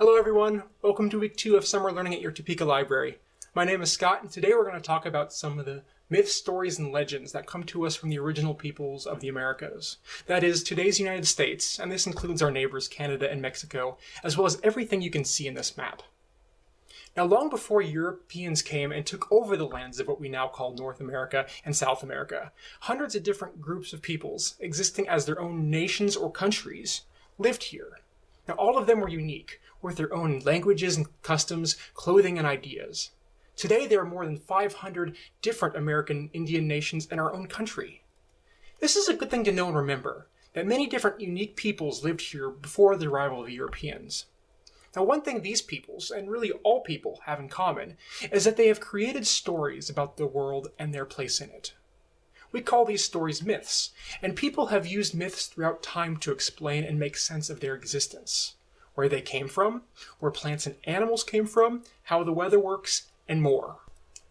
Hello everyone, welcome to week two of summer learning at your Topeka Library. My name is Scott and today we're going to talk about some of the myths, stories, and legends that come to us from the original peoples of the Americas. That is, today's United States, and this includes our neighbors Canada and Mexico, as well as everything you can see in this map. Now long before Europeans came and took over the lands of what we now call North America and South America, hundreds of different groups of peoples, existing as their own nations or countries, lived here. Now all of them were unique, with their own languages and customs, clothing and ideas. Today there are more than 500 different American Indian nations in our own country. This is a good thing to know and remember, that many different unique peoples lived here before the arrival of the Europeans. Now one thing these peoples, and really all people, have in common is that they have created stories about the world and their place in it. We call these stories myths, and people have used myths throughout time to explain and make sense of their existence where they came from, where plants and animals came from, how the weather works, and more.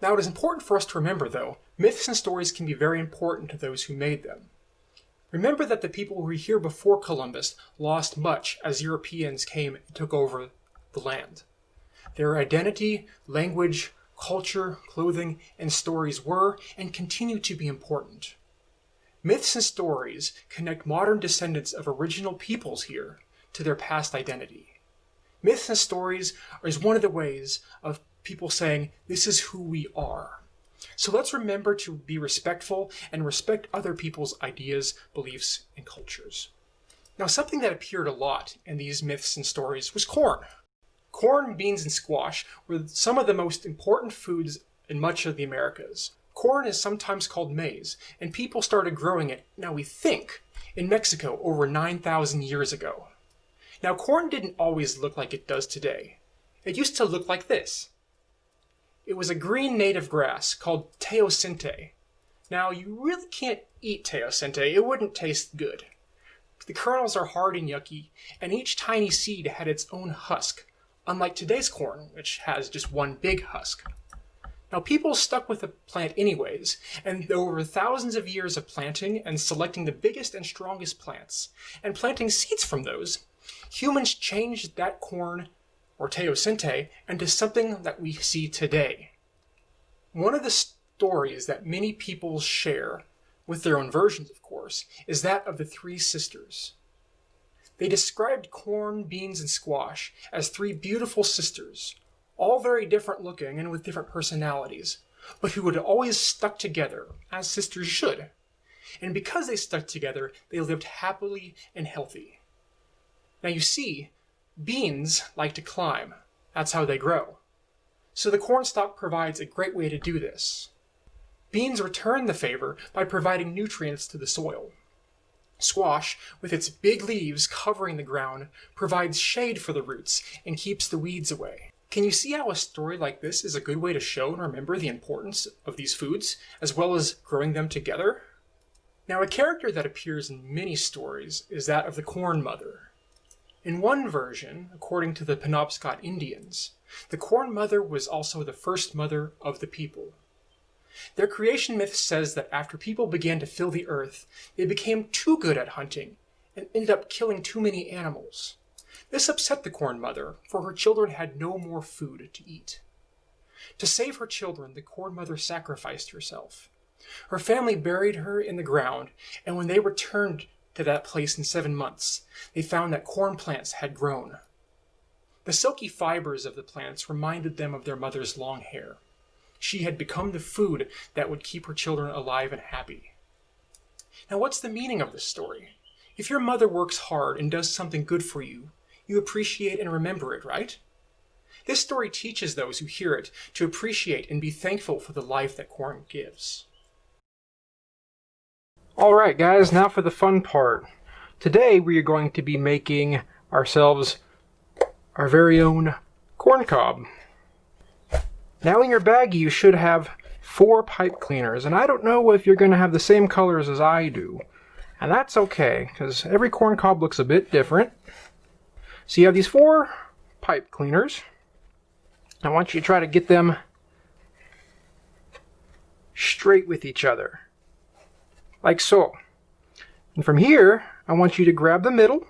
Now it is important for us to remember though, myths and stories can be very important to those who made them. Remember that the people who were here before Columbus lost much as Europeans came and took over the land. Their identity, language, culture, clothing, and stories were and continue to be important. Myths and stories connect modern descendants of original peoples here to their past identity. Myths and stories is one of the ways of people saying, this is who we are. So let's remember to be respectful and respect other people's ideas, beliefs, and cultures. Now, something that appeared a lot in these myths and stories was corn. Corn, beans, and squash were some of the most important foods in much of the Americas. Corn is sometimes called maize, and people started growing it, now we think, in Mexico over 9,000 years ago. Now corn didn't always look like it does today. It used to look like this. It was a green native grass called teosinte. Now you really can't eat teosinte, it wouldn't taste good. The kernels are hard and yucky, and each tiny seed had its own husk, unlike today's corn, which has just one big husk. Now people stuck with the plant anyways, and over thousands of years of planting and selecting the biggest and strongest plants, and planting seeds from those, humans changed that corn, or teosinte, into something that we see today. One of the stories that many people share, with their own versions of course, is that of the three sisters. They described corn, beans, and squash as three beautiful sisters, all very different looking and with different personalities, but who had always stuck together, as sisters should. And because they stuck together, they lived happily and healthy. Now you see, beans like to climb. That's how they grow. So the cornstalk provides a great way to do this. Beans return the favor by providing nutrients to the soil. Squash, with its big leaves covering the ground, provides shade for the roots and keeps the weeds away. Can you see how a story like this is a good way to show and remember the importance of these foods, as well as growing them together? Now a character that appears in many stories is that of the Corn Mother. In one version, according to the Penobscot Indians, the Corn Mother was also the first mother of the people. Their creation myth says that after people began to fill the earth, they became too good at hunting and ended up killing too many animals. This upset the Corn Mother, for her children had no more food to eat. To save her children, the Corn Mother sacrificed herself. Her family buried her in the ground, and when they returned to that place in seven months, they found that corn plants had grown. The silky fibers of the plants reminded them of their mother's long hair. She had become the food that would keep her children alive and happy. Now what's the meaning of this story? If your mother works hard and does something good for you, you appreciate and remember it, right? This story teaches those who hear it to appreciate and be thankful for the life that corn gives. Alright guys, now for the fun part. Today we are going to be making ourselves our very own corn cob. Now in your baggie you should have four pipe cleaners, and I don't know if you're going to have the same colors as I do. And that's okay, because every corn cob looks a bit different. So you have these four pipe cleaners. I want you to try to get them straight with each other like so. And from here, I want you to grab the middle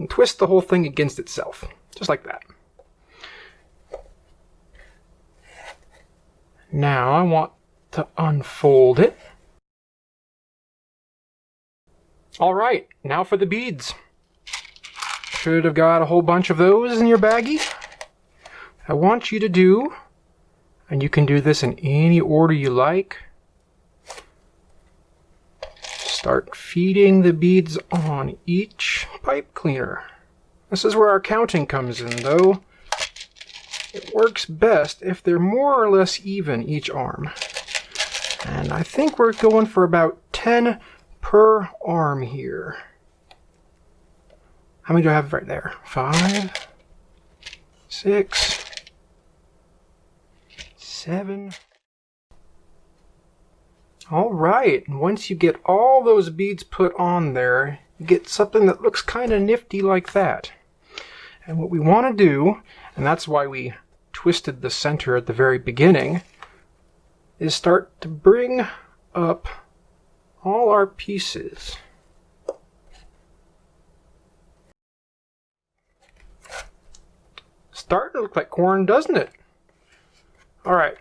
and twist the whole thing against itself, just like that. Now I want to unfold it. All right, now for the beads. Should have got a whole bunch of those in your baggie. I want you to do, and you can do this in any order you like, start feeding the beads on each pipe cleaner. This is where our counting comes in, though. It works best if they're more or less even each arm. And I think we're going for about 10 per arm here. How many do I have right there? Five, six, seven. All right, once you get all those beads put on there, you get something that looks kind of nifty like that. And what we want to do, and that's why we twisted the center at the very beginning, is start to bring up all our pieces. Starting to look like corn, doesn't it? All right.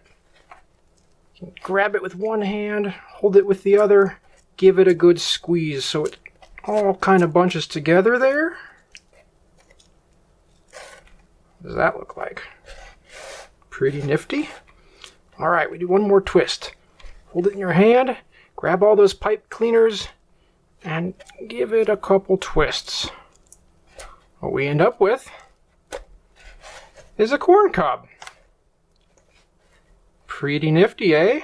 Grab it with one hand, hold it with the other, give it a good squeeze so it all kind of bunches together there. What does that look like? Pretty nifty. All right, we do one more twist. Hold it in your hand, grab all those pipe cleaners, and give it a couple twists. What we end up with is a corn cob. Pretty nifty, eh?